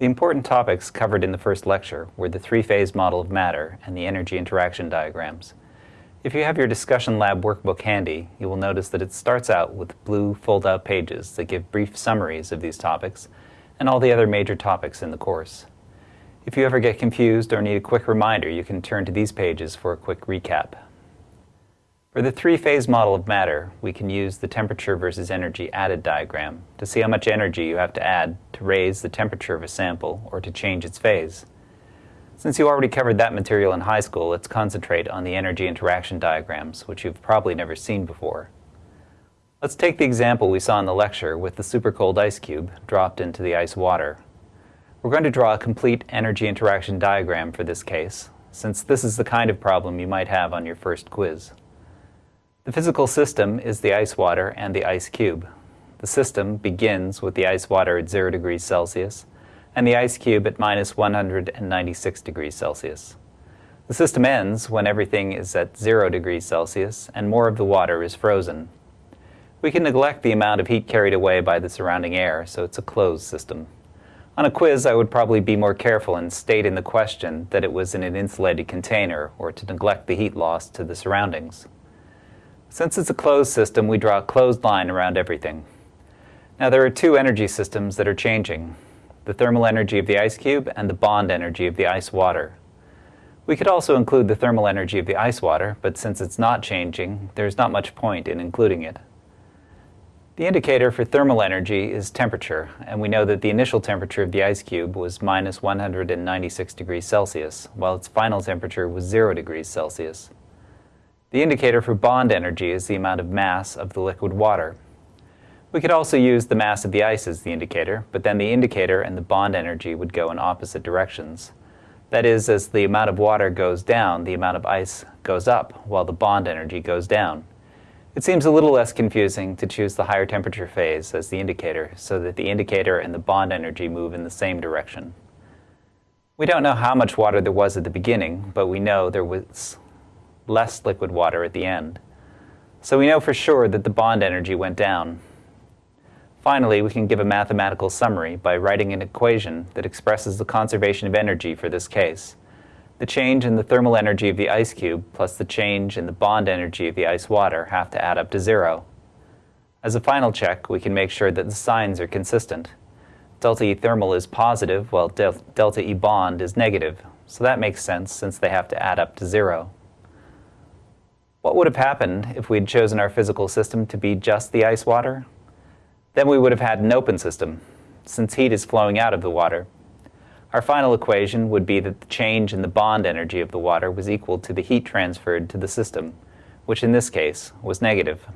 The important topics covered in the first lecture were the three-phase model of matter and the energy interaction diagrams. If you have your discussion lab workbook handy, you will notice that it starts out with blue fold-out pages that give brief summaries of these topics and all the other major topics in the course. If you ever get confused or need a quick reminder, you can turn to these pages for a quick recap. For the three-phase model of matter, we can use the temperature versus energy added diagram to see how much energy you have to add to raise the temperature of a sample or to change its phase. Since you already covered that material in high school, let's concentrate on the energy interaction diagrams, which you've probably never seen before. Let's take the example we saw in the lecture with the supercold ice cube dropped into the ice water. We're going to draw a complete energy interaction diagram for this case, since this is the kind of problem you might have on your first quiz. The physical system is the ice water and the ice cube. The system begins with the ice water at 0 degrees Celsius and the ice cube at minus 196 degrees Celsius. The system ends when everything is at 0 degrees Celsius and more of the water is frozen. We can neglect the amount of heat carried away by the surrounding air, so it's a closed system. On a quiz, I would probably be more careful and state in the question that it was in an insulated container or to neglect the heat loss to the surroundings. Since it's a closed system, we draw a closed line around everything. Now there are two energy systems that are changing the thermal energy of the ice cube and the bond energy of the ice water. We could also include the thermal energy of the ice water, but since it's not changing, there's not much point in including it. The indicator for thermal energy is temperature, and we know that the initial temperature of the ice cube was minus 196 degrees Celsius, while its final temperature was 0 degrees Celsius. The indicator for bond energy is the amount of mass of the liquid water, we could also use the mass of the ice as the indicator, but then the indicator and the bond energy would go in opposite directions. That is, as the amount of water goes down, the amount of ice goes up, while the bond energy goes down. It seems a little less confusing to choose the higher temperature phase as the indicator, so that the indicator and the bond energy move in the same direction. We don't know how much water there was at the beginning, but we know there was less liquid water at the end. So we know for sure that the bond energy went down, Finally, we can give a mathematical summary by writing an equation that expresses the conservation of energy for this case. The change in the thermal energy of the ice cube plus the change in the bond energy of the ice water have to add up to zero. As a final check, we can make sure that the signs are consistent. Delta E thermal is positive while del delta E bond is negative, so that makes sense since they have to add up to zero. What would have happened if we had chosen our physical system to be just the ice water? Then we would have had an open system, since heat is flowing out of the water. Our final equation would be that the change in the bond energy of the water was equal to the heat transferred to the system, which in this case was negative.